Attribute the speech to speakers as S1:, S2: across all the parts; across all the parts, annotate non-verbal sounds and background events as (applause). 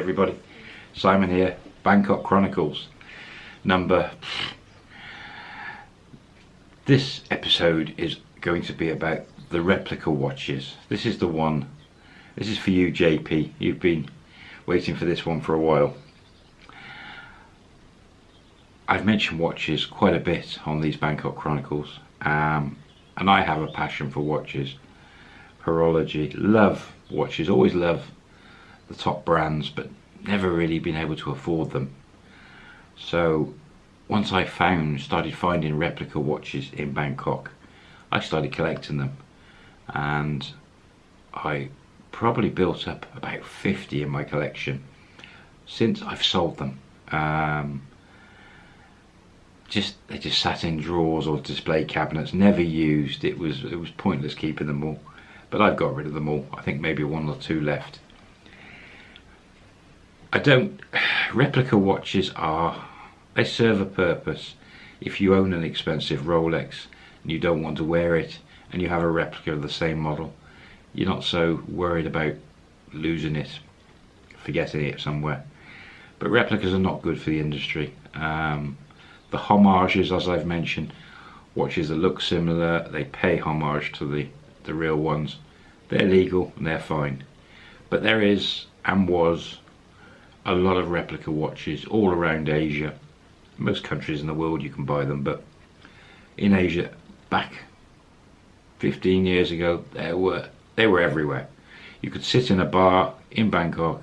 S1: everybody, Simon here, Bangkok Chronicles, number... This episode is going to be about the replica watches. This is the one, this is for you JP, you've been waiting for this one for a while. I've mentioned watches quite a bit on these Bangkok Chronicles, um, and I have a passion for watches, horology, love watches, always love the top brands but never really been able to afford them. So once I found started finding replica watches in Bangkok I started collecting them. And I probably built up about 50 in my collection since I've sold them. Um, just they just sat in drawers or display cabinets never used. It was it was pointless keeping them all. But I've got rid of them all. I think maybe one or two left I don't, replica watches are, they serve a purpose. If you own an expensive Rolex and you don't want to wear it and you have a replica of the same model, you're not so worried about losing it, forgetting it somewhere. But replicas are not good for the industry. Um, the homages, as I've mentioned, watches that look similar, they pay homage to the, the real ones. They're legal and they're fine. But there is, and was, a lot of replica watches all around Asia. Most countries in the world you can buy them, but in Asia, back 15 years ago, they were they were everywhere. You could sit in a bar in Bangkok,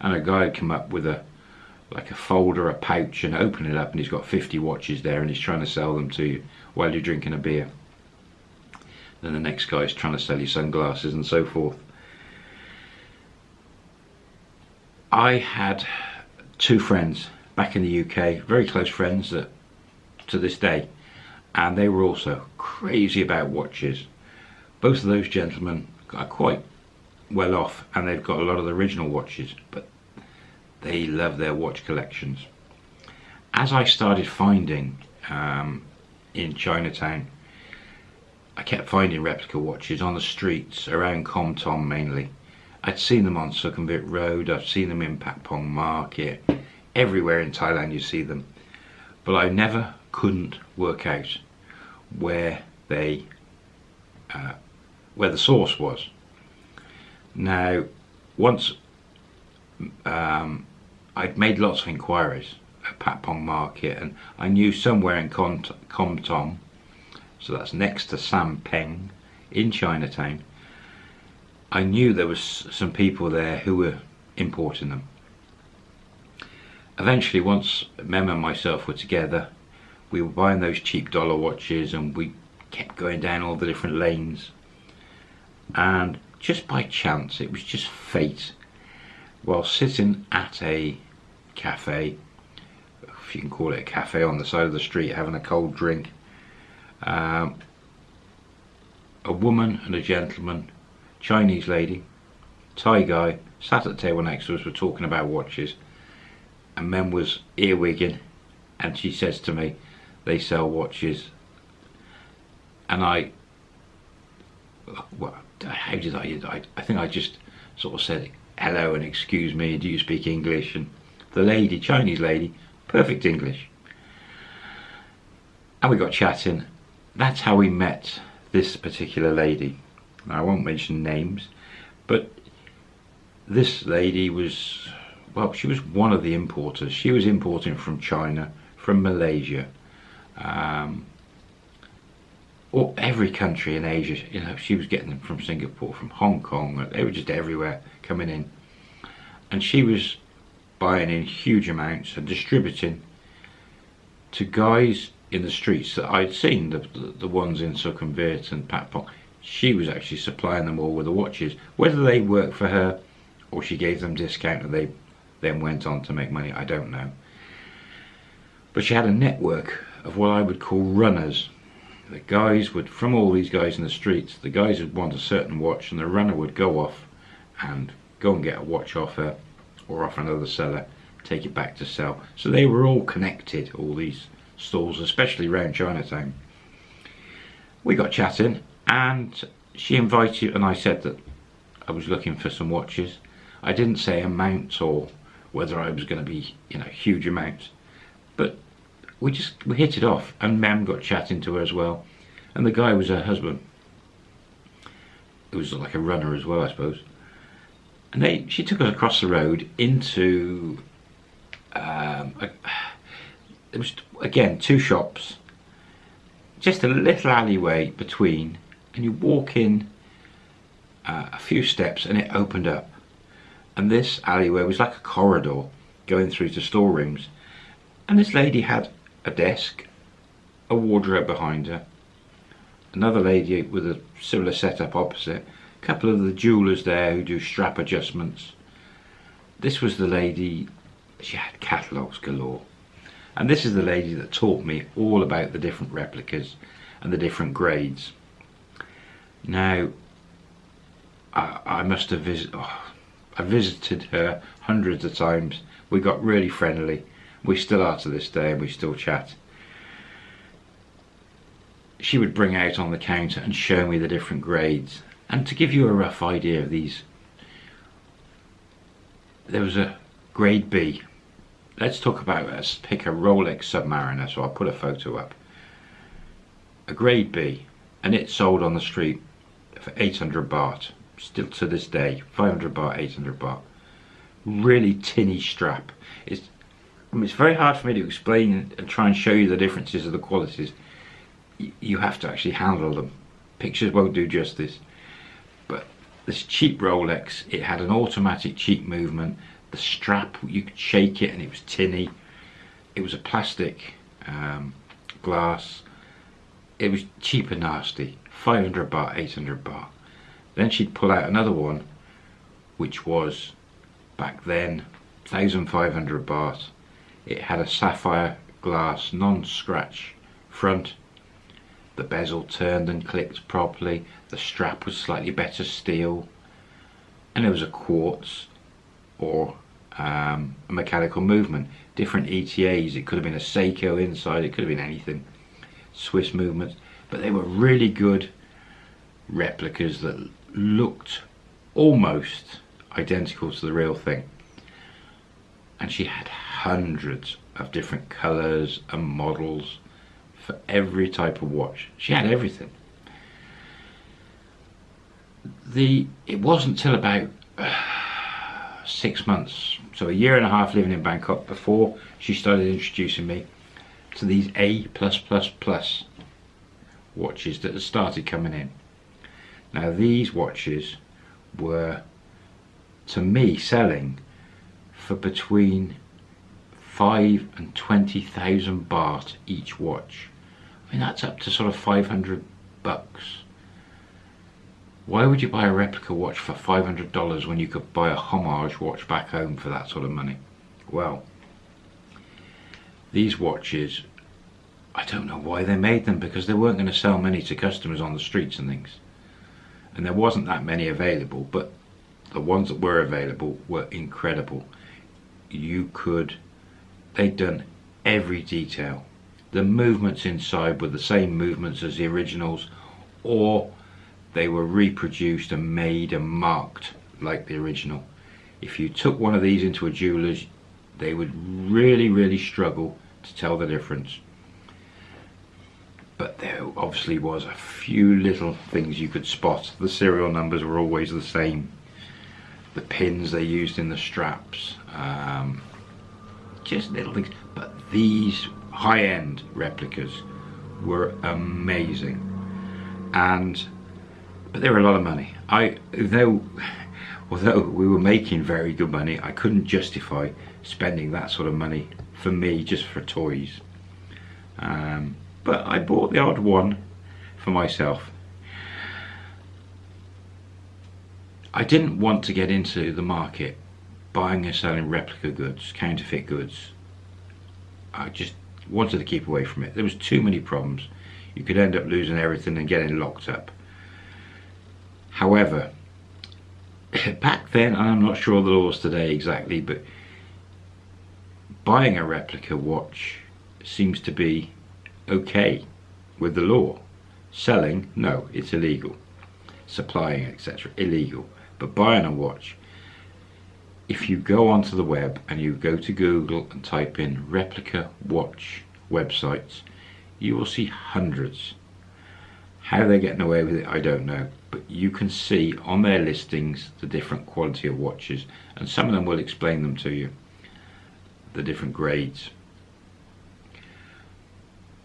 S1: and a guy would come up with a like a folder, a pouch, and open it up, and he's got 50 watches there, and he's trying to sell them to you while you're drinking a beer. Then the next guy is trying to sell you sunglasses and so forth. I had two friends back in the UK, very close friends that to this day, and they were also crazy about watches. Both of those gentlemen are quite well off and they've got a lot of the original watches, but they love their watch collections. As I started finding um, in Chinatown, I kept finding replica watches on the streets around Kom Tom mainly I'd seen them on Sukhumvit Road, I've seen them in Patpong Market, everywhere in Thailand you see them. But I never couldn't work out where they, uh, where the source was. Now, once um, I'd made lots of inquiries at Patpong Market and I knew somewhere in Kom Tom, so that's next to Sam Sampeng in Chinatown, I knew there was some people there who were importing them. Eventually, once Mem and myself were together, we were buying those cheap dollar watches and we kept going down all the different lanes. And just by chance, it was just fate, while sitting at a cafe, if you can call it a cafe on the side of the street, having a cold drink, um, a woman and a gentleman Chinese lady, Thai guy, sat at the table next to us, we're talking about watches, and Mem was earwigging, and she says to me, they sell watches, and I, well, how did I, I, I think I just sort of said, hello and excuse me, do you speak English? And the lady, Chinese lady, perfect English. And we got chatting. That's how we met this particular lady. I won't mention names, but this lady was, well, she was one of the importers. She was importing from China, from Malaysia, um, or every country in Asia. You know, she was getting them from Singapore, from Hong Kong. They were just everywhere coming in, and she was buying in huge amounts and distributing to guys in the streets that I'd seen, the, the, the ones in Sukhumvit and Patpong she was actually supplying them all with the watches. Whether they worked for her or she gave them discount and they then went on to make money, I don't know. But she had a network of what I would call runners. The guys would, from all these guys in the streets, the guys would want a certain watch and the runner would go off and go and get a watch off her or off another seller, take it back to sell. So they were all connected, all these stalls, especially around Chinatown. We got chatting and she invited and I said that I was looking for some watches I didn't say amount or whether I was going to be, you know, huge amounts. But we just we hit it off, and Mem got chatting to her as well, and the guy was her husband. It was like a runner as well, I suppose. And they, she took us across the road into, um, a, it was again two shops, just a little alleyway between, and you walk in uh, a few steps, and it opened up, and this alleyway was like a corridor going through to storerooms, and this lady had a desk, a wardrobe behind her, another lady with a similar setup opposite, a couple of the jewelers there who do strap adjustments. This was the lady, she had catalogues galore. And this is the lady that taught me all about the different replicas and the different grades. Now, I, I must have visited, oh, I visited her hundreds of times. We got really friendly. We still are to this day and we still chat she would bring out on the counter and show me the different grades. And to give you a rough idea of these, there was a grade B. Let's talk about, let's pick a Rolex Submariner, so I'll put a photo up. A grade B, and it sold on the street for 800 baht. Still to this day, 500 baht, 800 baht. Really tinny strap. It's, I mean, it's very hard for me to explain and try and show you the differences of the qualities you have to actually handle them. Pictures won't do justice. But this cheap Rolex, it had an automatic cheek movement. The strap, you could shake it and it was tinny. It was a plastic um, glass. It was cheap and nasty. 500 baht, 800 baht. Then she'd pull out another one, which was back then 1500 baht. It had a sapphire glass non-scratch front the bezel turned and clicked properly, the strap was slightly better steel, and it was a quartz or um, a mechanical movement. Different ETAs, it could have been a Seiko inside, it could have been anything. Swiss movements, but they were really good replicas that looked almost identical to the real thing. And she had hundreds of different colours and models for every type of watch. She had everything. The It wasn't till about uh, six months, so a year and a half living in Bangkok before she started introducing me to these A+++ watches that had started coming in. Now these watches were to me selling for between five and twenty thousand baht each watch. I mean, that's up to sort of 500 bucks. Why would you buy a replica watch for $500 when you could buy a homage watch back home for that sort of money? Well, these watches, I don't know why they made them because they weren't going to sell many to customers on the streets and things. And there wasn't that many available, but the ones that were available were incredible. You could, they'd done every detail the movements inside were the same movements as the originals or they were reproduced and made and marked like the original. If you took one of these into a jeweler's they would really really struggle to tell the difference. But there obviously was a few little things you could spot. The serial numbers were always the same. The pins they used in the straps. Um, just little things. But these high-end replicas were amazing and but they were a lot of money I though (laughs) although we were making very good money I couldn't justify spending that sort of money for me just for toys um, but I bought the odd one for myself I didn't want to get into the market buying and selling replica goods counterfeit goods I just wanted to keep away from it. There was too many problems. You could end up losing everything and getting locked up. However, (laughs) back then, I'm not sure the laws today exactly, but buying a replica watch seems to be okay with the law. Selling, no, it's illegal. Supplying, etc., illegal. But buying a watch, if you go onto the web and you go to Google and type in replica watch websites, you will see hundreds. How they're getting away with it, I don't know. But you can see on their listings the different quality of watches, and some of them will explain them to you, the different grades.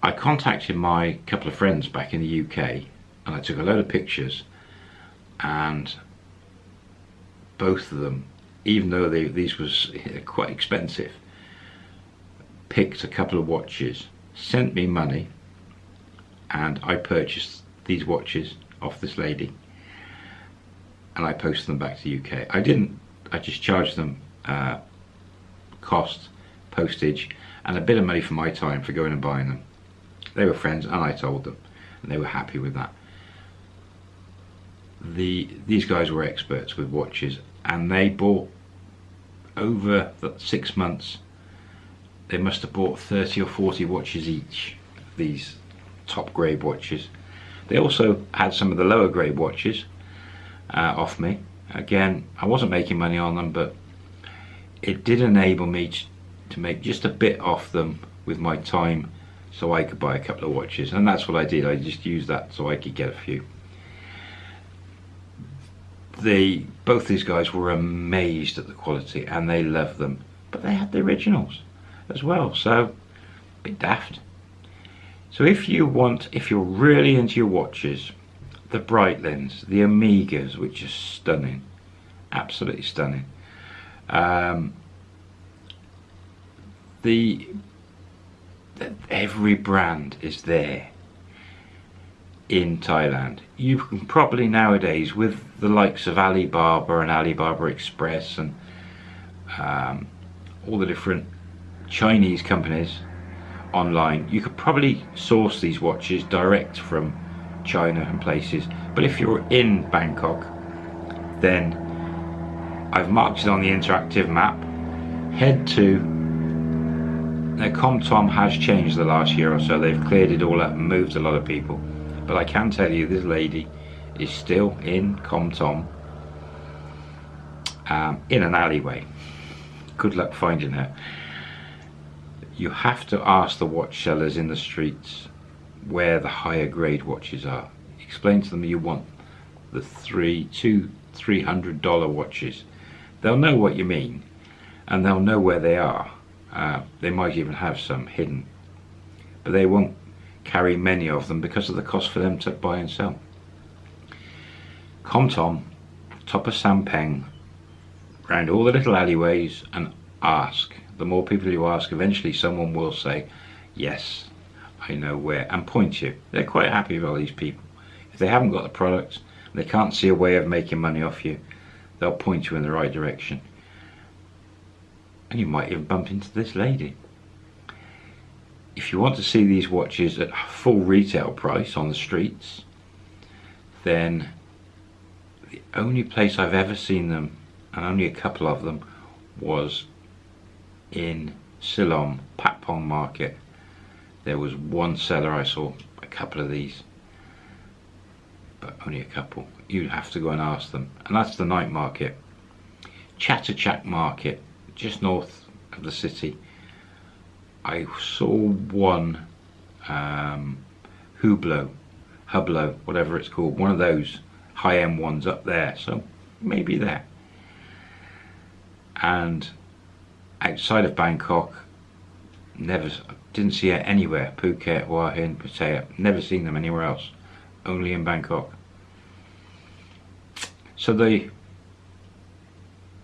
S1: I contacted my couple of friends back in the UK and I took a load of pictures and both of them even though they, these was quite expensive, picked a couple of watches, sent me money, and I purchased these watches off this lady, and I posted them back to the UK. I didn't, I just charged them uh, cost, postage, and a bit of money for my time for going and buying them. They were friends, and I told them, and they were happy with that. The these guys were experts with watches and they bought over the six months they must have bought 30 or 40 watches each these top grade watches. They also had some of the lower grade watches uh, off me. Again I wasn't making money on them but it did enable me to make just a bit off them with my time so I could buy a couple of watches. And that's what I did. I just used that so I could get a few. The both these guys were amazed at the quality and they loved them. But they had the originals as well. So a bit daft. So if you want if you're really into your watches the Breitlings the Omegas which are stunning absolutely stunning. Um, the, every brand is there in Thailand. You can probably nowadays, with the likes of Alibaba and Alibaba Express and um, all the different Chinese companies online, you could probably source these watches direct from China and places. But if you're in Bangkok, then I've marked it on the interactive map. Head to now ComTom has changed the last year or so. They've cleared it all up and moved a lot of people. But I can tell you this lady is still in ComTom um, in an alleyway. Good luck finding her. You have to ask the watch sellers in the streets where the higher grade watches are. Explain to them you want the three, two, three hundred dollar watches. They'll know what you mean and they'll know where they are. Uh, they might even have some hidden, but they won't carry many of them because of the cost for them to buy and sell. ComTom, top of Sampeng, round all the little alleyways and ask. The more people you ask, eventually someone will say, yes, I know where, and point you. They're quite happy with all these people. If they haven't got the product, they can't see a way of making money off you, they'll point you in the right direction. You might even bump into this lady. If you want to see these watches at full retail price on the streets then the only place I've ever seen them and only a couple of them was in Silom Patpong market. There was one seller I saw a couple of these but only a couple. You'd have to go and ask them. And that's the night market. Chatuchak market just north of the city I saw one um, Hublot, Hublot, whatever it's called, one of those high-end ones up there, so maybe there. And outside of Bangkok, never didn't see it anywhere. Phuket, Hua Hin, Pattaya, never seen them anywhere else, only in Bangkok. So the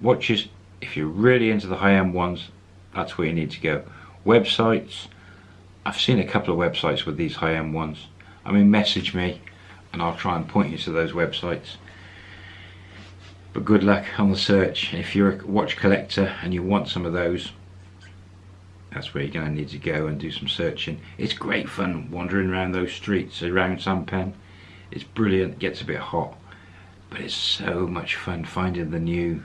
S1: watches, if you're really into the high-end ones, that's where you need to go. Websites I've seen a couple of websites with these high-end ones. I mean message me and I'll try and point you to those websites. But good luck on the search. If you're a watch collector and you want some of those that's where you're going to need to go and do some searching. It's great fun wandering around those streets around Sampeng it's brilliant it gets a bit hot but it's so much fun finding the new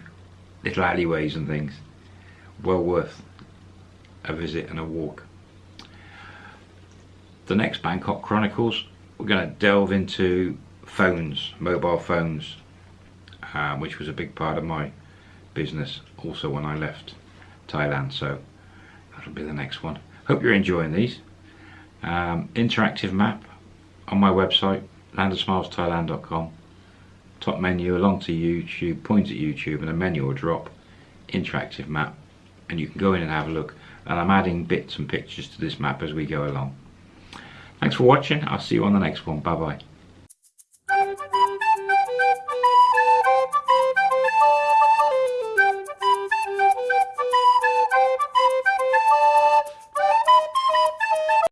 S1: little alleyways and things. Well worth a visit and a walk. The next Bangkok Chronicles, we're going to delve into phones, mobile phones, um, which was a big part of my business also when I left Thailand so that'll be the next one. Hope you're enjoying these. Um, interactive map on my website landofsmilesthailand.com top menu along to YouTube point at YouTube and a menu will drop interactive map. And you can go in and have a look. And I'm adding bits and pictures to this map as we go along. Thanks for watching. I'll see you on the next one. Bye bye